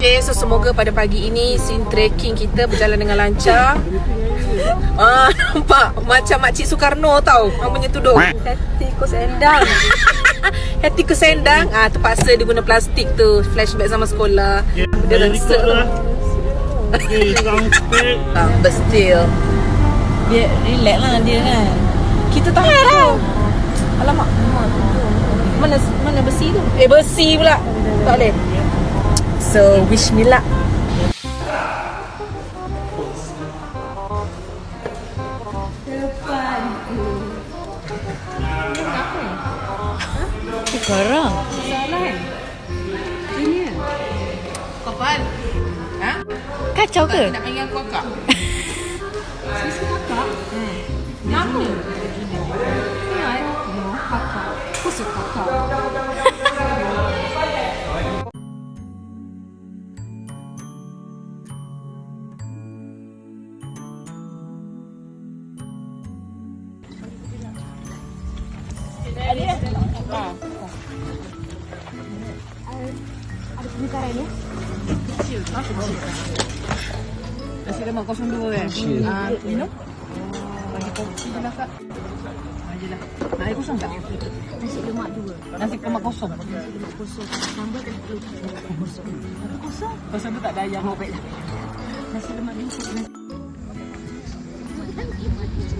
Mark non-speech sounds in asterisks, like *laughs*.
Okay, so semoga pada pagi ini scene trekking kita berjalan dengan lancar. Ah, *laughs* nampak macam makcik Soekarno tau, orang punya tudung. Hati ku sendang. *laughs* Hati ke sendang, ah terpaksa dia guna plastik tu, flashback sama sekolah. Dia rasa *laughs* tu. Ah, but still, Dia relax lah dia kan. kita tak tahu. Alamak. Mana mana besi tu? Eh bersih pula. Tak boleh. So wish me luck. Sekarang. Kapan? Ha? Kacau ke? Nak panggil aku kakak? Nama? Kakak. Khusus kakak. Nasi lemak 02 kan? Ah, minum? Bagi kopi je lah kak. Aja lah. Nak air kosong tak? Nasi lemak dua. Nasi lemak kosong. Kosong. Sambal dan kosong. Kosong. Kosong tu tak ada ayam. Oh, baiklah. Nasi lemak dua. Nasi